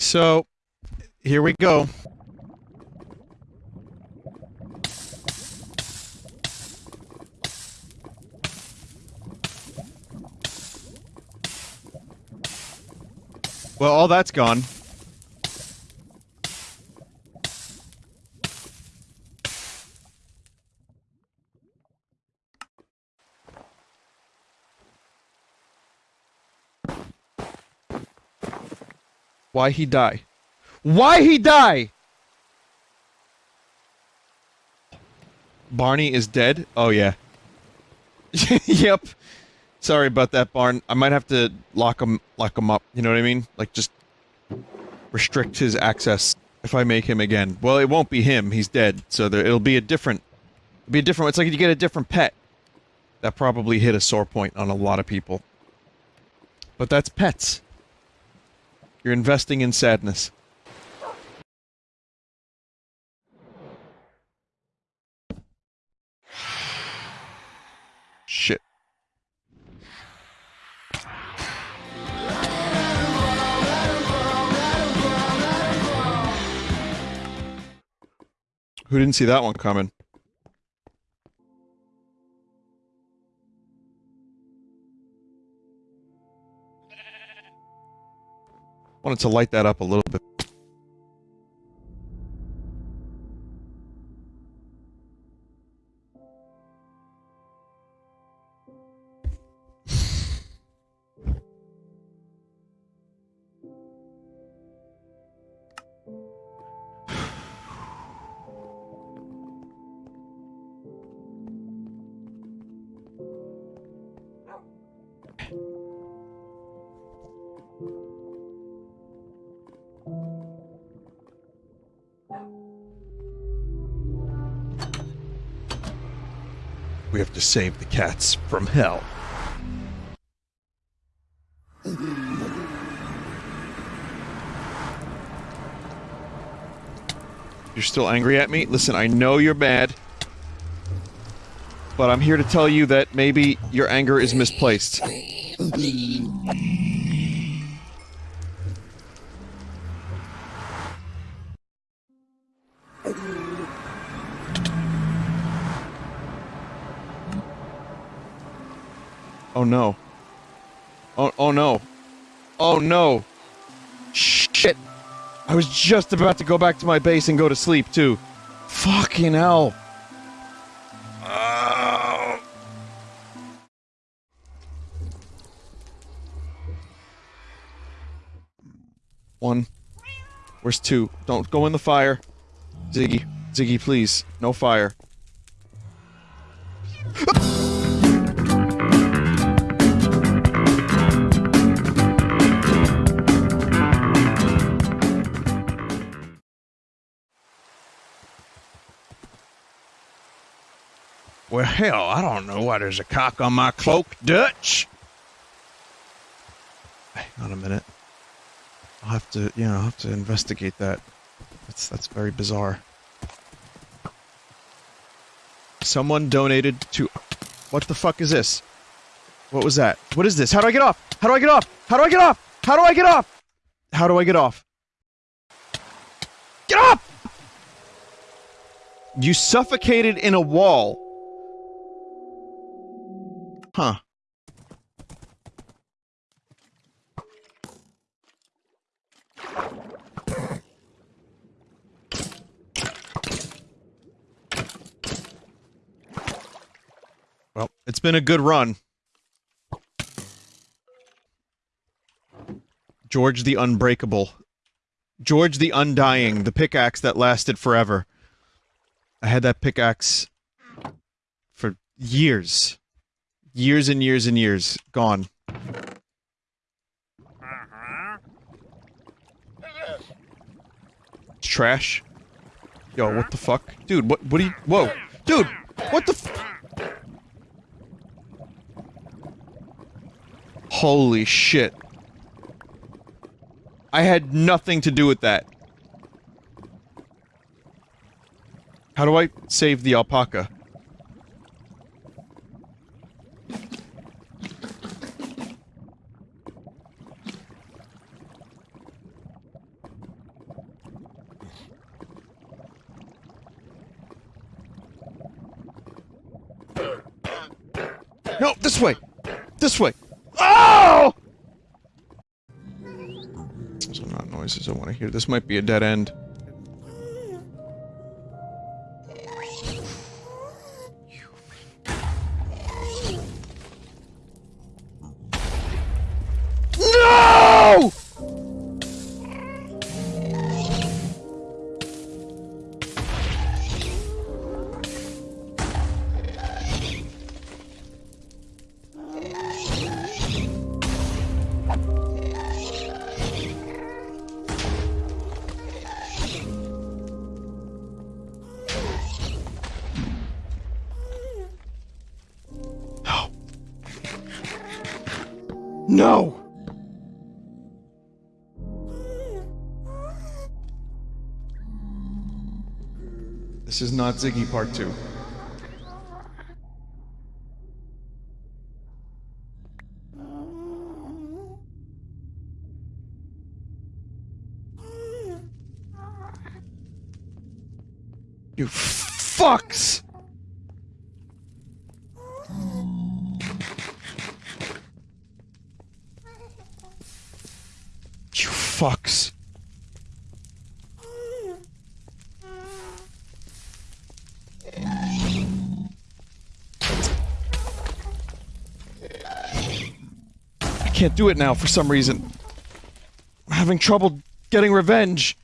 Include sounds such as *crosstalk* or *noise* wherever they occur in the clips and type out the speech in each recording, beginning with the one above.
So, here we go. Well, all that's gone. Why he die? Why he die? Barney is dead? Oh yeah. *laughs* yep. Sorry about that, Barn. I might have to lock him lock him up, you know what I mean? Like just restrict his access if I make him again. Well, it won't be him. He's dead. So there, it'll be a different it'll be a different it's like you get a different pet. That probably hit a sore point on a lot of people. But that's pets. You're investing in sadness. Shit. Who didn't see that one coming? Wanted to light that up a little bit. Have to save the cats from hell. You're still angry at me? Listen, I know you're mad. But I'm here to tell you that maybe your anger is misplaced. Oh no. Oh, oh no. Oh no. Shit. I was just about to go back to my base and go to sleep too. Fucking hell. Oh. One. Where's two? Don't go in the fire. Ziggy. Ziggy, please. No fire. Well, hell, I don't know why there's a cock on my cloak, Dutch. Hang on a minute. I'll have to, you know, I'll have to investigate that. That's that's very bizarre. Someone donated to. What the fuck is this? What was that? What is this? How do I get off? How do I get off? How do I get off? How do I get off? How do I get off? Get off! You suffocated in a wall. Huh. Well, it's been a good run. George the Unbreakable. George the Undying, the pickaxe that lasted forever. I had that pickaxe for years. Years and years and years. Gone. It's trash. Yo, what the fuck? Dude, what, what are you- whoa. Dude! What the Holy shit. I had nothing to do with that. How do I save the alpaca? No, this way! This way! Oh! Are not noises I want to hear. This might be a dead end. No! This is not Ziggy Part 2. You fucks! Can't do it now for some reason. I'm having trouble getting revenge.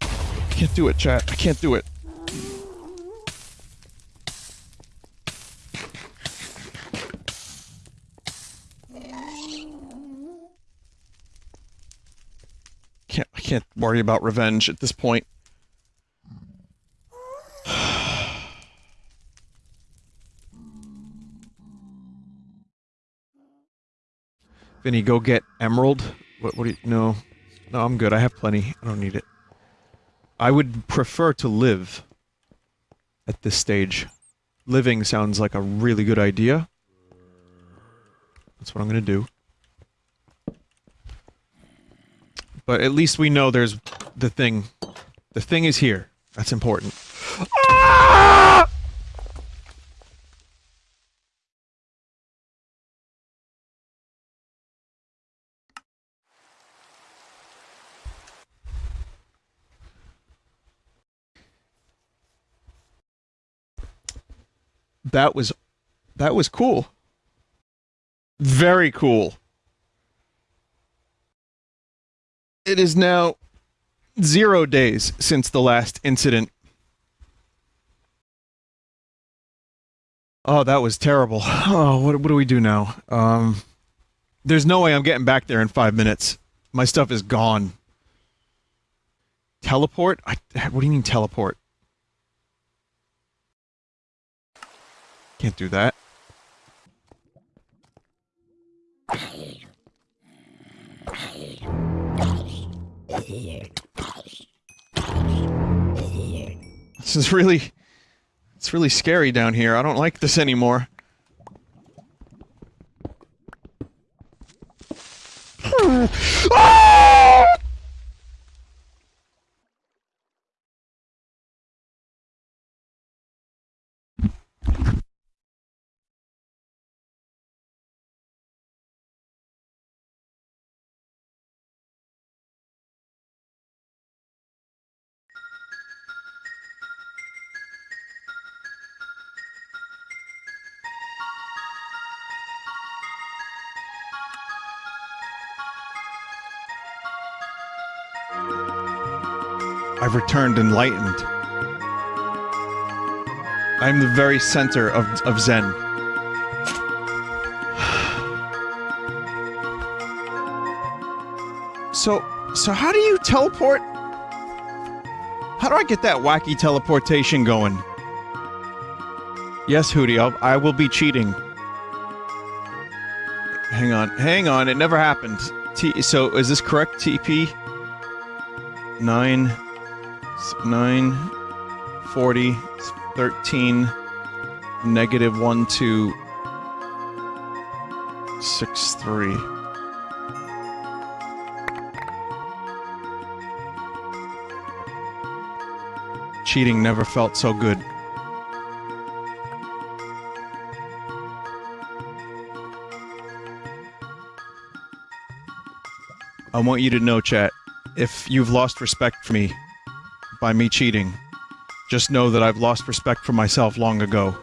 I can't do it, chat. I can't do it. Can't I can't worry about revenge at this point. Vinny, go get emerald. What? What do you? No, no, I'm good. I have plenty. I don't need it. I would prefer to live at this stage. Living sounds like a really good idea. That's what I'm gonna do. But at least we know there's the thing. The thing is here. That's important. That was that was cool. Very cool. It is now zero days since the last incident. Oh, that was terrible. Oh, what, what do we do now? Um, there's no way I'm getting back there in five minutes. My stuff is gone. Teleport? I, what do you mean teleport? Can't do that. This is really... It's really scary down here. I don't like this anymore. I've returned enlightened. I'm the very center of, of Zen. *sighs* So, so how do you teleport? How do I get that wacky teleportation going? Yes, Hootie, I'll, I will be cheating. Hang on, hang on, it never happened. T so, is this correct, TP? 9, s- 9, 40, 13, negative 1, 2, 6, 3. Cheating never felt so good. I want you to know, chat, if you've lost respect for me by me cheating, just know that I've lost respect for myself long ago.